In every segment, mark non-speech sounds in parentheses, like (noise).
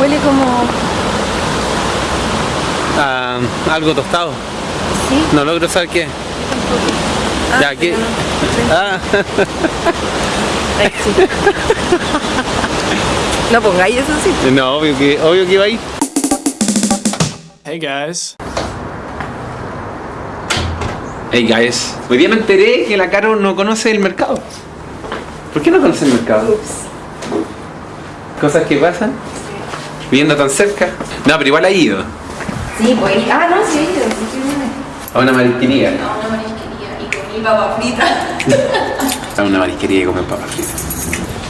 Huele como... Ah, algo tostado. Sí. No logro saber qué. Ah, Ya, ¿qué? no. Ah, (laughs) Ay, sí. (laughs) No pongáis eso sí. no, obvio que, obvio que iba ahí. Hey guys. Hey guys, hoy día me enteré que la Caro no conoce el mercado. ¿Por qué no conoce el mercado? Cosas que pasan. Viviendo tan cerca. No, pero igual ha ido. Sí, pues. Ah, no, sí, sí, sí, viene. A una marisquería. A una marisquería y comí papa frita. (laughs) A una marisquería y comer papas fritas.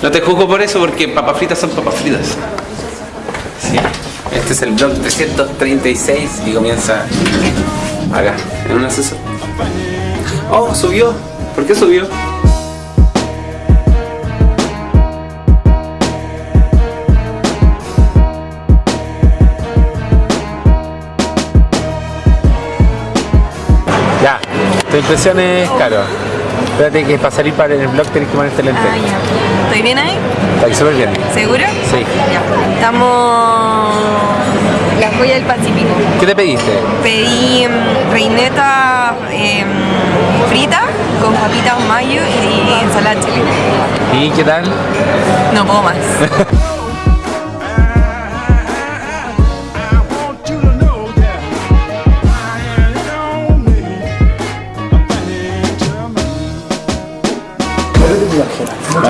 No te juzgo por eso porque papas fritas son papas fritas. Sí. Este es el blog 336 y comienza acá, en un ascensor. Oh, subió. ¿Por qué subió? Es caro. Espérate que para salir para el blog tenés que ponerte lente. Ah. ¿Estoy bien ahí? Ahí súper bien. ¿Seguro? Sí. Ya. Estamos... La joya del Pacífico. ¿Qué te pediste? Pedí mm, reineta em, frita con papitas mayo y ensalada chile. ¿Y qué tal? No puedo más. (laughs)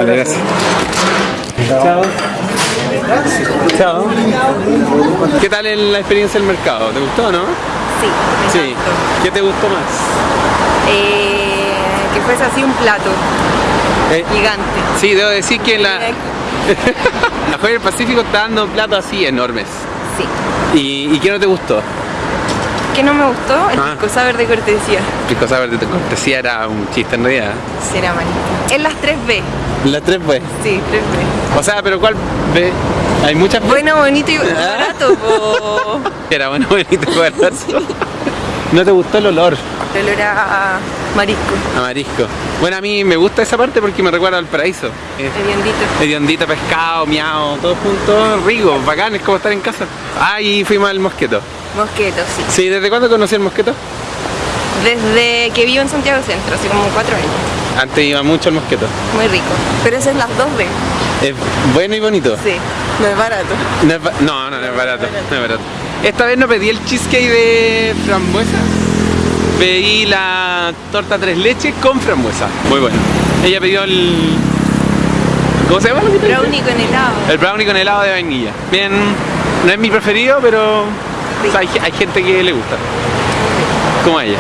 Vale, gracias. Chao. Chao. ¿Qué tal en la experiencia del mercado? ¿Te gustó, no? Sí, me Sí. ¿Qué te gustó más? Eh, que fuese así un plato Eh, gigante. sí, debo decir que la, (laughs) la Joya del Pacífico está dando platos así enormes. Sí. ¿Y, y qué no te gustó? ¿Qué no me gustó? El Ah. pisco sour de cortesía. Pisco Sour de tu cortesía era un chiste en realidad. Será manito. En las 3B. La 3 pues. Sí, 3B. O sea, pero ¿cuál B? Hay muchas B. Bueno, bonito y Ah. barato. (laughs) Era bueno, bonito, barato. ¿No te gustó el olor? El olor a marisco. a marisco? Bueno, a mí me gusta esa parte porque me recuerda al paraíso. Es Hediondito. hediondito, pescado, miao, todo junto, rico, bacán, es como estar en casa. Ah, y fuimos al mosqueto. Mosqueto, sí. Sí, ¿desde cuándo conocí el mosqueto? Desde que vivo en Santiago Centro, hace como cuatro años. Antes iba mucho al mosqueto. Muy rico. Pero esas es las 2B. Es bueno y bonito. Sí. No es barato. No, es ba- no, no, no es barato, no es barato. Esta vez no pedí el cheesecake de frambuesa, pedí la torta tres leches con frambuesa. Muy bueno. Ella pidió el... ¿Cómo se llama? pediste? Brownie con helado. El brownie con helado de vainilla. Bien, no es mi preferido, pero hay, gente que le gusta. Como ella.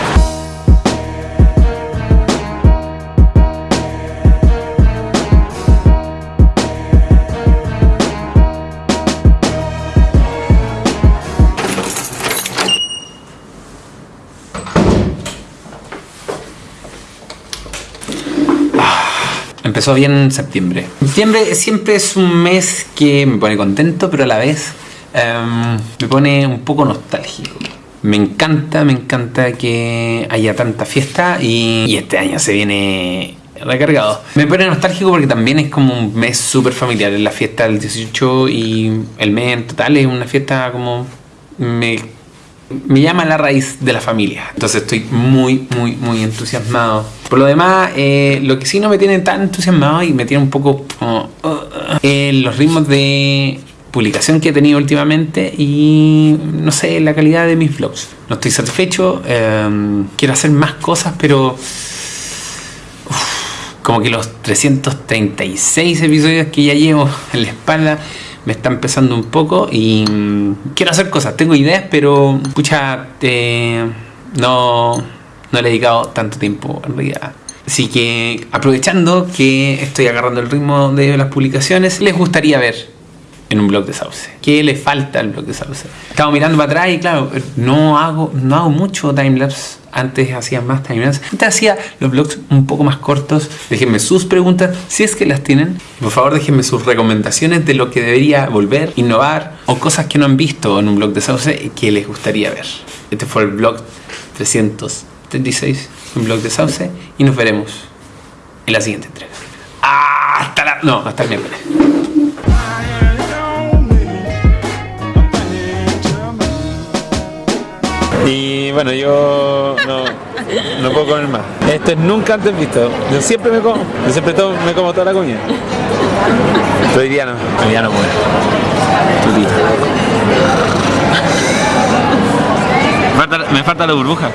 Empezó bien en septiembre. Septiembre siempre es un mes que me pone contento, pero a la vez em, me pone un poco nostálgico. Me encanta, me encanta que haya tanta fiesta y, y este año se viene recargado. Me pone nostálgico porque también es como un mes súper familiar. Es la fiesta del 18 y el mes en total es una fiesta como... Me me llama la raíz de la familia. Entonces estoy muy, muy, muy entusiasmado. Por lo demás, eh, lo que sí no me tiene tan entusiasmado y me tiene un poco como, eh, los ritmos de publicación que he tenido últimamente y no sé, la calidad de mis vlogs. No estoy satisfecho, eh, quiero hacer más cosas, pero como que los 336 episodios que ya llevo (laughs) en la espalda me están pesando un poco y mm, quiero hacer cosas, tengo ideas, pero escucha, no, no le he dedicado tanto tiempo en realidad. Así que aprovechando que estoy agarrando el ritmo de las publicaciones, les gustaría ver en un blog de Sauce. ¿Qué le falta al blog de Sauce? Estaba mirando para atrás y claro, no hago, no hago mucho timelapse. Antes hacía más timelapse. Antes hacía los blogs un poco más cortos. Déjenme sus preguntas, si es que las tienen. Y por favor, déjenme sus recomendaciones de lo que debería volver, innovar o cosas que no han visto en un blog de Sauce que les gustaría ver. Este fue el blog 336, un blog de Sauce. Y nos veremos en la siguiente entrega. Hasta la... No, hasta el miércoles. Y bueno, yo no, no puedo comer más. Esto es nunca antes visto. Yo siempre me como, yo siempre to- me como toda la comida. Pero hoy día no, hoy día no puedo. Tutito. Me falta, me falta la burbuja.